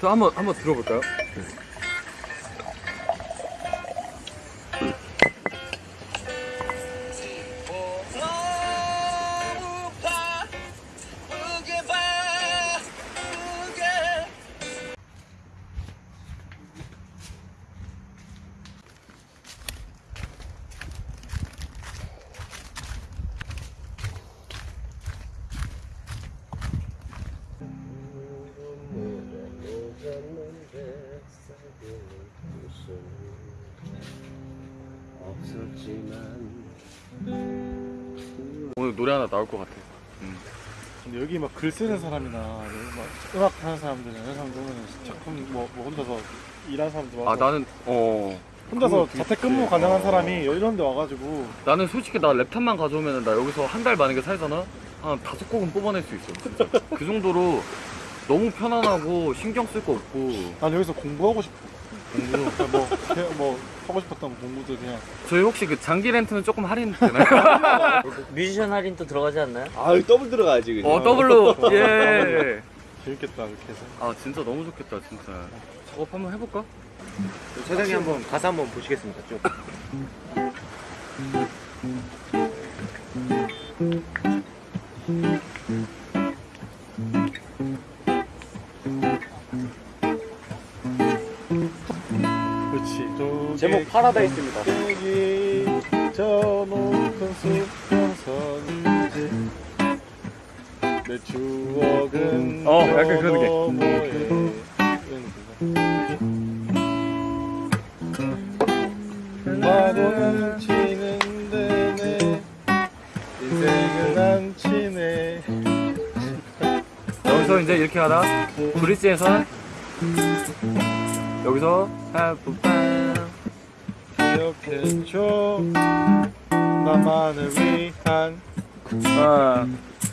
저 한번 한번 들어볼까요? 오늘 노래 하나 나올 것 같아. 근데 여기 막 글 쓰는 사람이나 막 음악 하는 사람들이나 이런 사람들 보면 작품 뭐, 뭐 혼자서 일하는 사람들 와서 아 나는 어 혼자서 자택근무. 가능한 어. 사람이 이런 데 와가지고 나는 솔직히 나 랩탑만 가져오면 나 여기서 한 달 만약에 살잖아 한 다섯 곡은 뽑아낼 수 있어. 그 정도로 너무 편안하고 신경 쓸 거 없고 난 여기서 공부하고 싶어 공부 그러니까 뭐, 그냥 뭐 하고 싶었던 공부들 그냥 저희 혹시 그 장기 렌트는 조금 할인 되나요? 뮤지션 할인 또 들어가지 않나요? 아 더블 들어가야지 그냥 어 더블로 예. 재밌겠다 이렇게 해서 아 진짜 너무 좋겠다 진짜. 작업 한번 해볼까? 사장님 한번 가사 한번 보시겠습니다 쭉 파라다이스입니다. 여기 저 높은 숲에선 내 추억은 어, 약간 그런 느낌. 파도는 치는데 내 인생은 안 치네 여기서 이제 이렇게 하다. 브릿지에서 여기서 하프빵 기억해줘. 나만을 위한 아,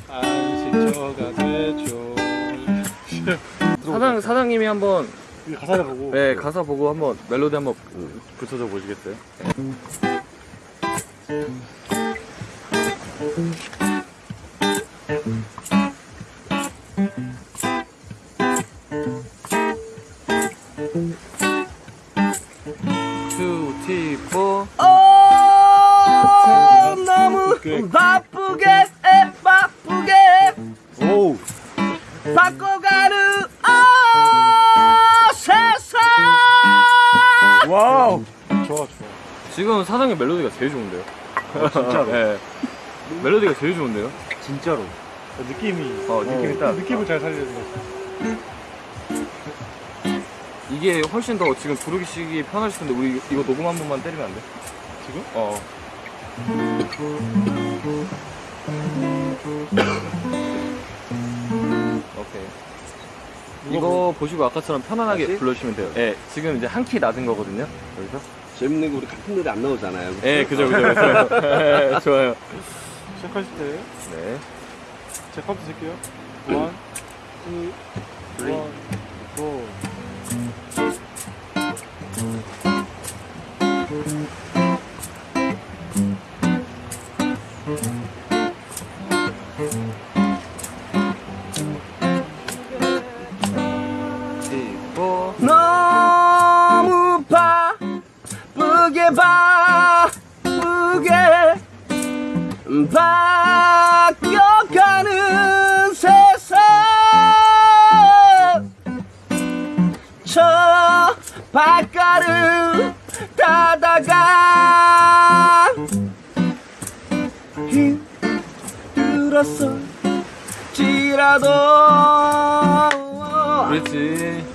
안식처가 돼줘 사장 사장님이 한번 이 가사를 보고. 네 가사 보고 한번 멜로디 한번 붙여줘 보시겠어요? two, 바쁘게 바쁘게 오우 바꿔가는 아 세상 wow. 좋아 좋아 지금 사장님 멜로디가 제일 좋은데요? 진짜로 네. 멜로디가 제일 좋은데요? 진짜로 느낌이 어, 느낌이 딱. 느낌을 잘 살리는 거 이게 훨씬 더 지금 부르기 편하실 텐데 우리 이거 녹음 한 번만 때리면 안 돼? 지금? 어. 오케이. 이거 보시고 아까처럼 편안하게 다시? 불러주시면 돼요. 예, 지금 이제 한 키 낮은 거거든요. 여기서. 재밌는 거 우리 같은 노래 안 나오잖아요 예, 그죠, 그죠, 그죠. 예, 좋아요. 시작하실 때 네. 제 컴퓨터 쓸게요 one, two, one, 저 발가락 따다가 힘들었어. 지라도. 그렇지.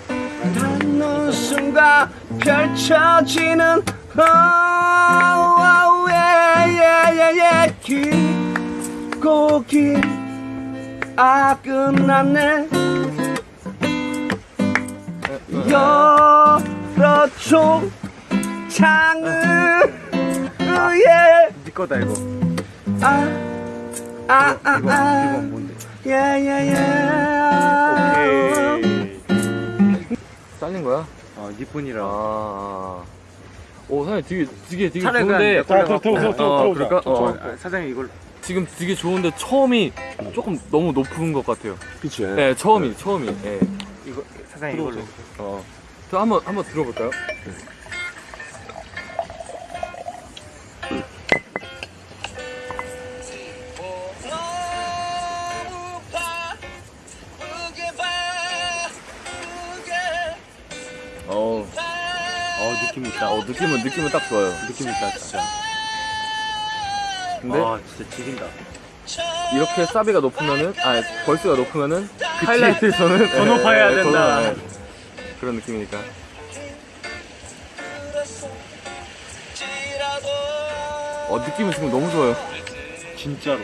닿는 순간 펼쳐지는 예예예예. 길고 길아 끝났네 창을 예. 네 거다, 이거. 아아아아 이거, 이거 뭔데? 예예예 잘린 거야? 아 니뿐이라 아. 오, 사장님 되게, 되게, 되게 좋은데. 자 들어 들어 들어 어? 어. 사장님 이걸 지금 되게 좋은데 처음이 조금 너무 높은 것 같아요. 그치 네, 처음이, 처음이. 예. 이거 사장님 이걸로. 어. 저 한번 한번 들어볼까요? 어, 어 느낌 있다. 어 느낌은 느낌은 딱 좋아요. 느낌 있다 진짜. 근데 아 진짜 지긴다. 이렇게 사비가 높으면은 아 벌스가 높으면은 하이라이트에서는 더 높아야 예, 더 된다. 그런 느낌이니까. 어 느낌은 지금 너무 좋아요. 진짜로.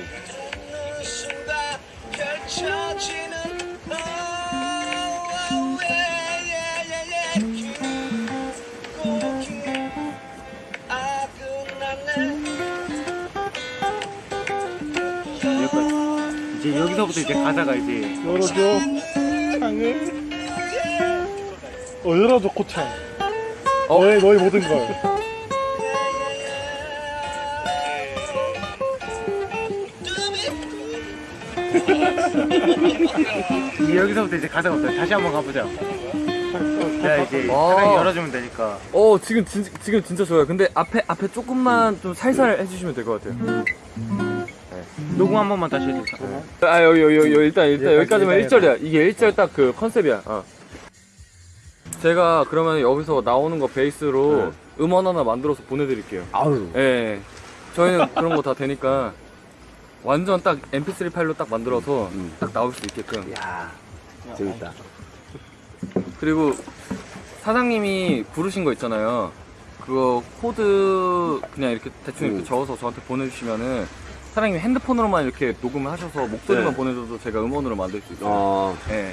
이제 여기서부터 이제 가사가 이제 열어줘 창을 어 열어줘 코창 어? 너의 너의 모든 걸 여기서부터 이제 가사가 없다 다시 한번 가보자 야 이제 어. 사장이 열어주면 되니까 어 지금 진, 지금 진짜 좋아요. 근데 앞에 앞에 조금만 좀 살살 해주시면 될 것 같아요. 녹음 한 번만 다시 해줄까? 아 여기 여기, 여기 일단 일단 여기까지, 여기까지만 여기까지. 1절이야. 이게 1절 딱 그 컨셉이야. 어. 제가 그러면 여기서 나오는 거 베이스로 음원 하나 만들어서 보내드릴게요. 아유. 예. 저희는 그런 거 다 되니까 완전 딱 MP3 파일로 딱 만들어서 음. 딱 나올 수 있게끔. 야 재밌다. 그리고 사장님이 부르신 거 있잖아요. 그거 코드 그냥 이렇게 대충 이렇게 음. 적어서 저한테 보내주시면은 사장님이 핸드폰으로만 이렇게 녹음을 하셔서 목소리만 네. 보내줘도 제가 음원으로 만들 수 있어요. 어. 예.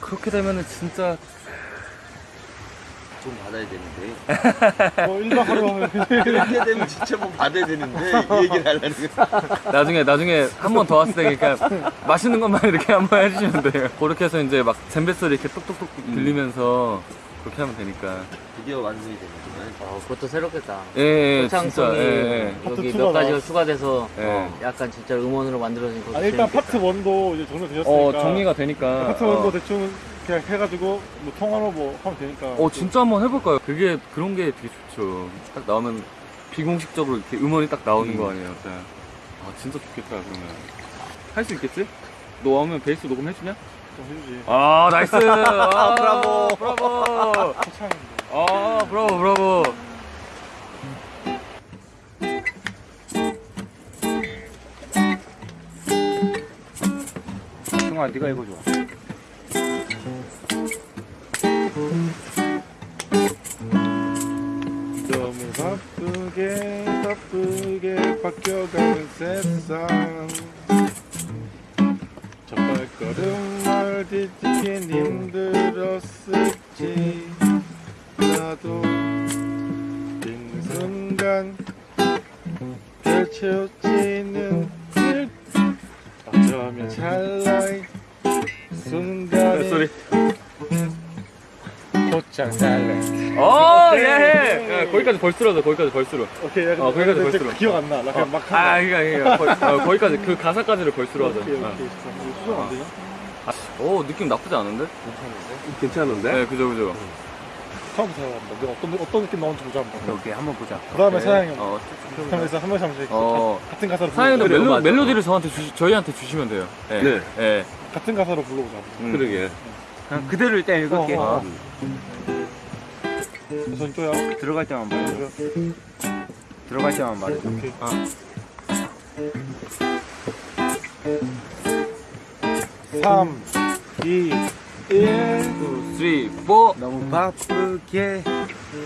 그렇게 되면은 진짜 돈 받아야 되는데 어 1박 하루 그렇게 되면 진짜 뭐 받아야 되는데 이 얘기를 하려는 거 나중에 나중에 한 번 더 왔을 때 그러니까 맛있는 것만 이렇게 한 번 해주시면 돼요. 그렇게 해서 이제 막 잼베 소리 이렇게 똑똑똑 들리면서 그렇게 하면 되니까. 드디어 완성이 되는구나 어, 그것도 새롭겠다. 예, 예 진짜. 창성이 예, 예. 여기 몇 가지가. 추가돼서 예. 어, 약간 진짜 음원으로 만들어진 거. 아 일단 파트 1도 이제 정리되셨으니까 어 정리가 되니까. 파트 1도 어. 대충 그냥 해가지고 뭐 통화로 뭐 하면 되니까 어 진짜 한번 해볼까요? 그게 그런 게 되게 좋죠. 딱 나오면 비공식적으로 이렇게 음원이 딱 나오는 거 아니에요? 진짜. 아 진짜 좋겠다 그러면. 할 수 있겠지? 너 오면 베이스 녹음 해주냐? 좀 해주지 아 nice. 아, 브라보. 브라보. 아 브라보 브라보. 승아 네가 이거 좋아 바뀌어가는 세상 첫 발걸음을 뒤집긴 힘들었을지 나도 있는 순간 펼쳐지는 길 어쩌면 찰나의 순간이 소리. 곧장 살래 어 예. 야, 거기까지 벌스로 하자. 거기까지 벌스로. 오케이 야, 어, 거기까지 근데 벌스로. 기억 안 나 나 그냥 막한아 거야. 그니까 그니까 거, 어, 거기까지 그 가사까지를 벌스로 하자. 오케이 어. 오케이 이거 수정 안 되냐? 오 느낌 나쁘지 않은데? 괜찮은데? 네 그죠 그죠. 처음부터 해야한다 내가 어떤 어떤 느낌 나오는지 보자 한번 오케이 한번 보자. 그 다음에 사장이 형 어. 하면서 한 번씩 한 번씩 어. 가- 같은 가사로 사장님도 불러보자 멜로. 멜로디를 저한테 주시, 저희한테 주시면 돼요. 네. 네. 네. 같은 가사로 불러보자 음. 그러게. 그냥 그대로 일단 읽을게. 어, 어. 우 선 또야 들어갈 때만 말해줘. 들어갈 때만 말해줘. 오케이 아. 3 2 1 2, 3, 4. 너무 바쁘게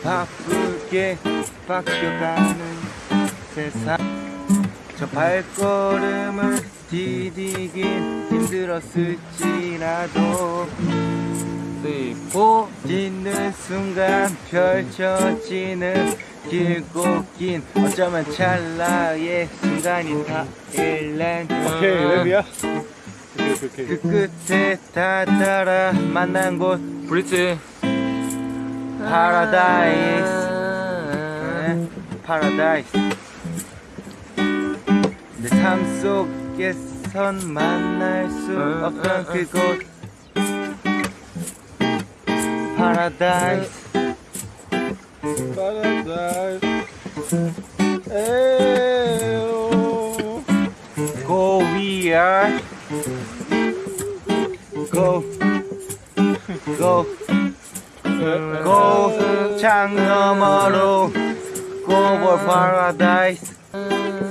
바쁘게 바뀌어가는 세상 저 발걸음을 디디긴 힘들었을지라도 3, 4. 딛는 순간 펼쳐지는 길고 긴 어쩌면 찰나의 순간이 다 일랜 오케이 랩이야? 오케이 오케이 그 끝에 닿아라 만난 곳. 브릿지. 파라다이스 파라다이스 내 삶 속에선 만날 수 없던 그곳 paradise Paradise. 에오. Go we are Go Go Go 창 너머로 Go for paradise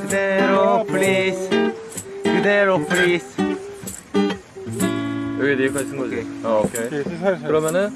그대로 please 그대로 please 여기 여기까지 쓴 거지? 어 오케이. 그러면은